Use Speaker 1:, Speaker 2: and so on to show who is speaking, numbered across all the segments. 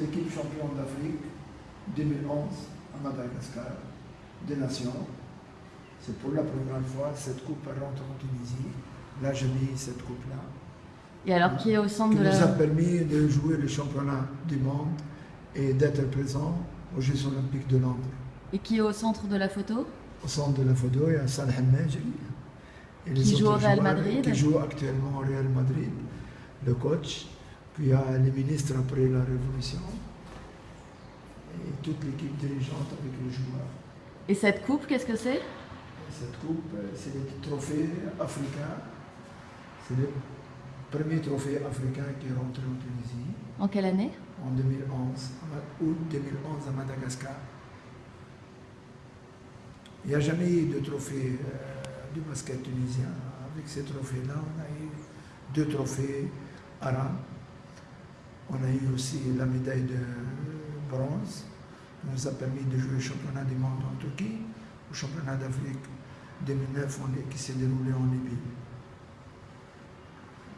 Speaker 1: l'équipe championne d'Afrique 2011 à Madagascar, des Nations. C'est pour la première fois, cette coupe rentre en Tunisie. Là, j'ai mis cette coupe-là.
Speaker 2: Et alors, qui est au centre
Speaker 1: qui
Speaker 2: de
Speaker 1: nous a permis de jouer le championnat du monde et d'être présent aux Jeux Olympiques de Londres.
Speaker 2: Et qui est au centre de la photo?
Speaker 1: Au centre de la photo, il y a Salah Majri.
Speaker 2: Qui joue au Real
Speaker 1: joueurs
Speaker 2: Madrid.
Speaker 1: Qui joue actuellement au Real Madrid, le coach. Puis il y a les ministres après la Révolution. Et toute l'équipe dirigeante avec les joueurs.
Speaker 2: Et cette coupe, qu'est-ce que c'est?
Speaker 1: Cette coupe, c'est le trophée africain. C'est le premier trophée africain qui est rentré en Tunisie
Speaker 2: En quelle année?
Speaker 1: En 2011, en août 2011 à Madagascar. Il n'y a jamais eu de trophée euh, du basket tunisien. Avec ces trophées-là, on a eu deux trophées arabes. On a eu aussi la médaille de bronze. Ça nous a permis de jouer au championnat du monde en Turquie, au championnat d'Afrique 2009 on est- qui s'est déroulé en Libye.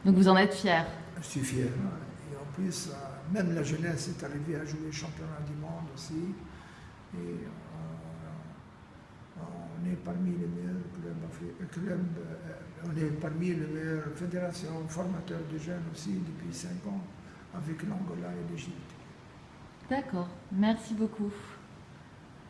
Speaker 2: Donc vous en êtes fier?
Speaker 1: Je suis fier. Et en plus, euh, même la jeunesse est arrivée à jouer championnat du monde aussi. Et euh, on est parmi les meilleurs clubs, euh, on est parmi les meilleures fédérations formateurs de jeunes aussi depuis cinq ans avec l'Angola et l'Égypte.
Speaker 2: D'accord. Merci beaucoup.